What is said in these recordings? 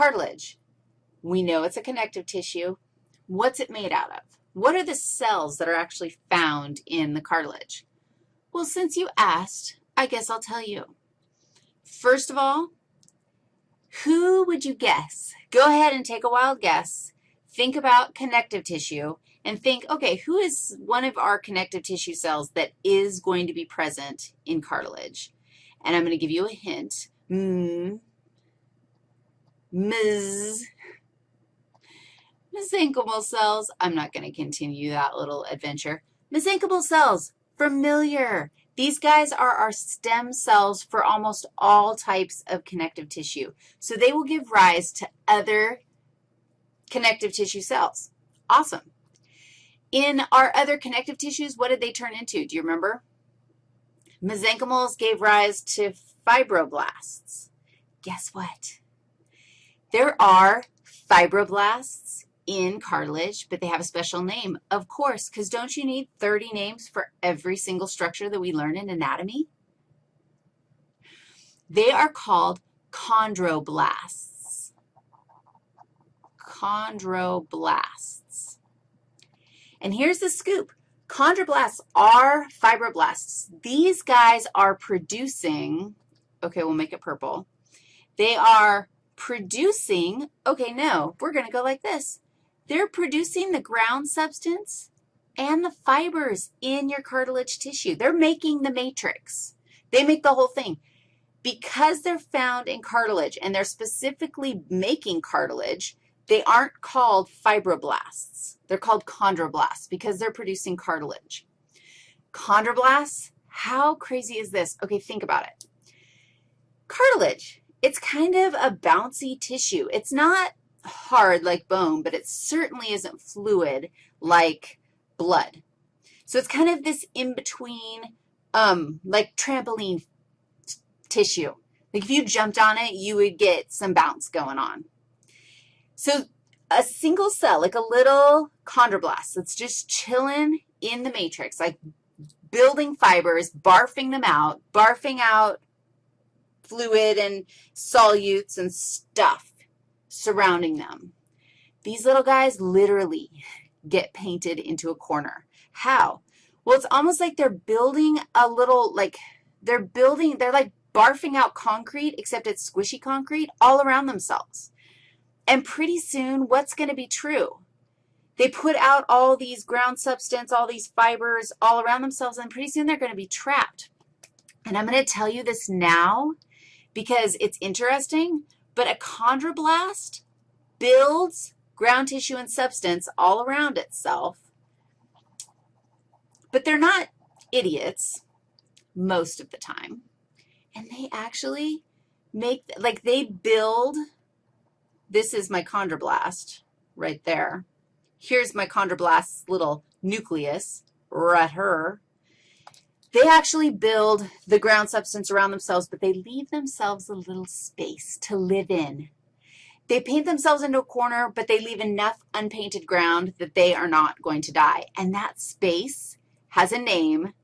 cartilage. We know it's a connective tissue. What's it made out of? What are the cells that are actually found in the cartilage? Well, since you asked, I guess I'll tell you. First of all, who would you guess? Go ahead and take a wild guess. Think about connective tissue and think, okay, who is one of our connective tissue cells that is going to be present in cartilage? And I'm going to give you a hint. Mm, Ms. Mesenchymal cells. I'm not going to continue that little adventure. Mesenchymal cells, familiar. These guys are our stem cells for almost all types of connective tissue. So they will give rise to other connective tissue cells. Awesome. In our other connective tissues, what did they turn into? Do you remember? Mesenchymals gave rise to fibroblasts. Guess what? There are fibroblasts in cartilage, but they have a special name, of course, because don't you need 30 names for every single structure that we learn in anatomy? They are called chondroblasts. Chondroblasts. And here's the scoop. Chondroblasts are fibroblasts. These guys are producing, okay, we'll make it purple. They are producing, okay, no, we're going to go like this. They're producing the ground substance and the fibers in your cartilage tissue. They're making the matrix. They make the whole thing. Because they're found in cartilage and they're specifically making cartilage, they aren't called fibroblasts. They're called chondroblasts because they're producing cartilage. Chondroblasts, how crazy is this? Okay, think about it. Cartilage, it's kind of a bouncy tissue. It's not hard like bone, but it certainly isn't fluid like blood. So it's kind of this in-between, um, like trampoline tissue. Like if you jumped on it, you would get some bounce going on. So a single cell, like a little chondroblast that's just chilling in the matrix, like building fibers, barfing them out, barfing out fluid and solutes and stuff surrounding them. These little guys literally get painted into a corner. How? Well, it's almost like they're building a little, like, they're building, they're like barfing out concrete, except it's squishy concrete, all around themselves. And pretty soon, what's going to be true? They put out all these ground substance, all these fibers all around themselves, and pretty soon they're going to be trapped. And I'm going to tell you this now because it's interesting, but a chondroblast builds ground tissue and substance all around itself, but they're not idiots most of the time, and they actually make, like they build, this is my chondroblast right there. Here's my chondroblast's little nucleus right here. They actually build the ground substance around themselves, but they leave themselves a little space to live in. They paint themselves into a corner, but they leave enough unpainted ground that they are not going to die. And that space has a name,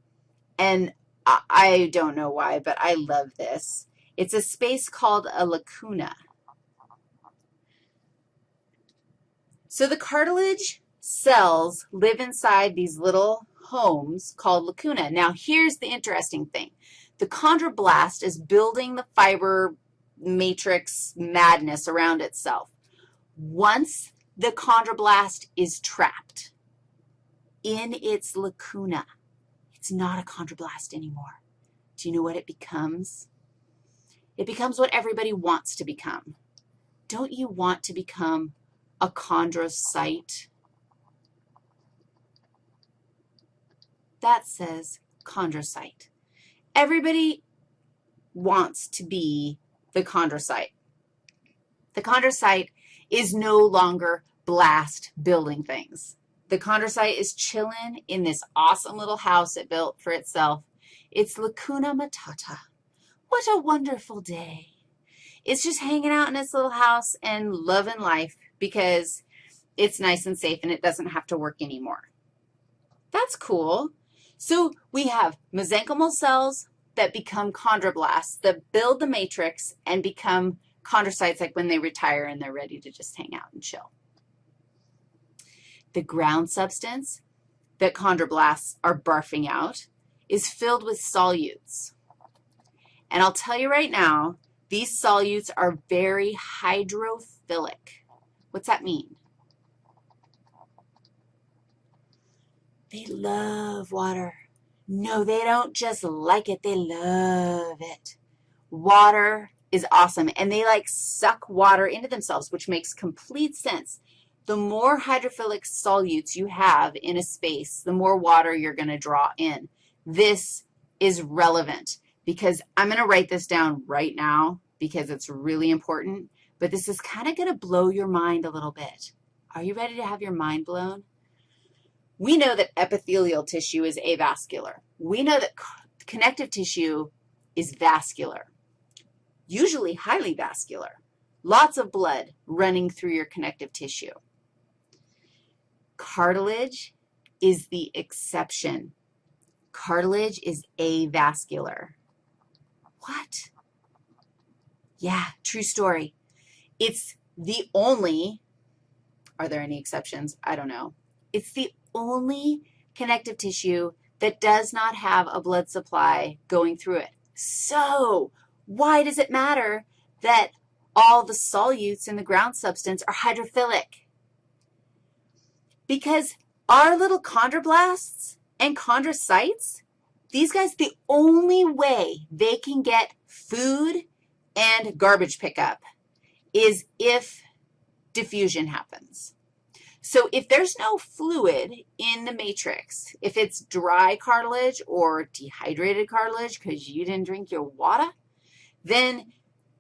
and I don't know why, but I love this. It's a space called a lacuna. So the cartilage cells live inside these little homes called lacuna. Now, here's the interesting thing. The chondroblast is building the fiber matrix madness around itself. Once the chondroblast is trapped in its lacuna, it's not a chondroblast anymore. Do you know what it becomes? It becomes what everybody wants to become. Don't you want to become a chondrocyte? That says chondrocyte. Everybody wants to be the chondrocyte. The chondrocyte is no longer blast building things. The chondrocyte is chilling in this awesome little house it built for itself. It's lacuna matata. What a wonderful day. It's just hanging out in its little house and loving life because it's nice and safe and it doesn't have to work anymore. That's cool. So we have mesenchymal cells that become chondroblasts that build the matrix and become chondrocytes like when they retire and they're ready to just hang out and chill. The ground substance that chondroblasts are barfing out is filled with solutes. And I'll tell you right now, these solutes are very hydrophilic. What's that mean? They love water. No, they don't just like it. They love it. Water is awesome, and they like suck water into themselves, which makes complete sense. The more hydrophilic solutes you have in a space, the more water you're going to draw in. This is relevant because I'm going to write this down right now because it's really important, but this is kind of going to blow your mind a little bit. Are you ready to have your mind blown? We know that epithelial tissue is avascular. We know that connective tissue is vascular, usually highly vascular, lots of blood running through your connective tissue. Cartilage is the exception. Cartilage is avascular. What? Yeah, true story. It's the only, are there any exceptions? I don't know. It's the only connective tissue that does not have a blood supply going through it. So why does it matter that all the solutes in the ground substance are hydrophilic? Because our little chondroblasts and chondrocytes, these guys, the only way they can get food and garbage pickup is if diffusion happens. So if there's no fluid in the matrix, if it's dry cartilage or dehydrated cartilage because you didn't drink your water, then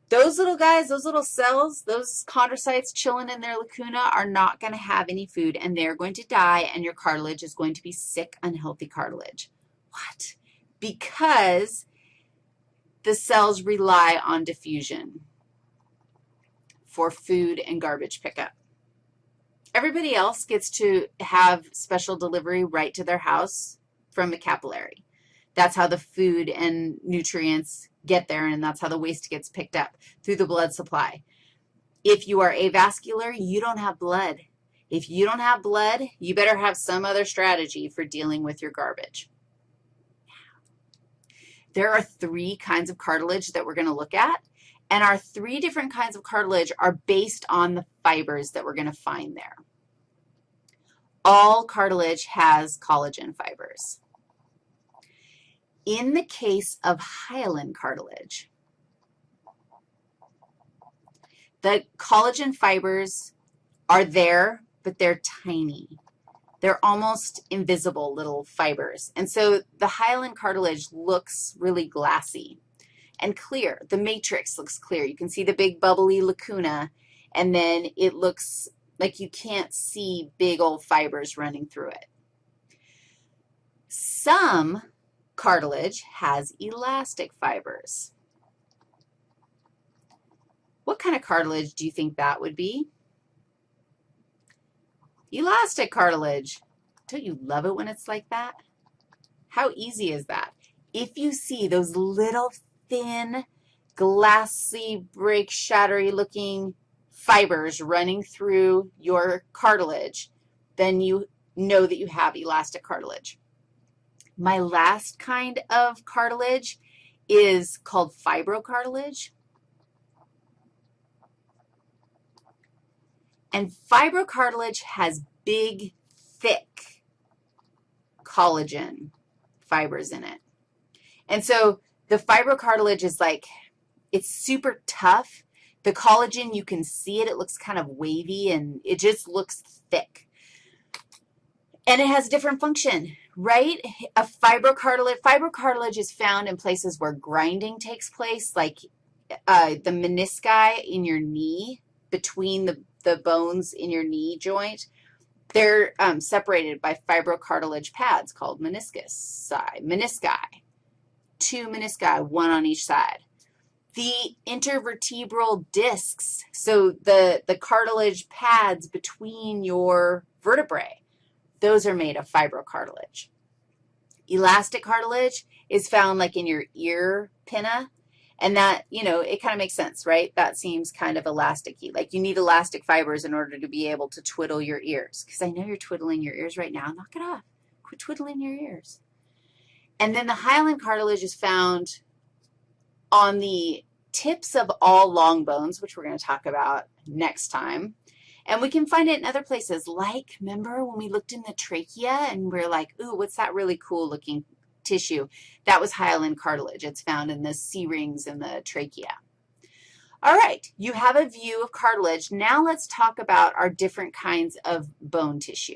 those little guys, those little cells, those chondrocytes chilling in their lacuna are not going to have any food, and they're going to die, and your cartilage is going to be sick, unhealthy cartilage. What? Because the cells rely on diffusion for food and garbage pickup. Everybody else gets to have special delivery right to their house from a capillary. That's how the food and nutrients get there, and that's how the waste gets picked up, through the blood supply. If you are avascular, you don't have blood. If you don't have blood, you better have some other strategy for dealing with your garbage. There are three kinds of cartilage that we're going to look at, and our three different kinds of cartilage are based on the fibers that we're going to find there. All cartilage has collagen fibers. In the case of hyaline cartilage, the collagen fibers are there, but they're tiny. They're almost invisible little fibers. And so the hyaline cartilage looks really glassy and clear. The matrix looks clear. You can see the big bubbly lacuna, and then it looks like you can't see big old fibers running through it. Some cartilage has elastic fibers. What kind of cartilage do you think that would be? Elastic cartilage. Don't you love it when it's like that? How easy is that? If you see those little thin, glassy, break, shattery looking fibers running through your cartilage, then you know that you have elastic cartilage. My last kind of cartilage is called fibrocartilage. And fibrocartilage has big, thick collagen fibers in it. And so the fibrocartilage is like, it's super tough. The collagen, you can see it. It looks kind of wavy, and it just looks thick. And it has a different function, right? A fibrocartilage, fibrocartilage is found in places where grinding takes place, like uh, the menisci in your knee, between the, the bones in your knee joint. They're um, separated by fibrocartilage pads called meniscus, menisci two menisci, one on each side. The intervertebral discs, so the, the cartilage pads between your vertebrae, those are made of fibrocartilage. Elastic cartilage is found like in your ear pinna, And that, you know, it kind of makes sense, right? That seems kind of elasticy. Like you need elastic fibers in order to be able to twiddle your ears. Because I know you're twiddling your ears right now. Knock it off. Quit twiddling your ears. And then the hyaline cartilage is found on the tips of all long bones, which we're going to talk about next time. And we can find it in other places, like, remember when we looked in the trachea and we are like, ooh, what's that really cool looking tissue? That was hyaline cartilage. It's found in the C-rings in the trachea. All right, you have a view of cartilage. Now let's talk about our different kinds of bone tissue.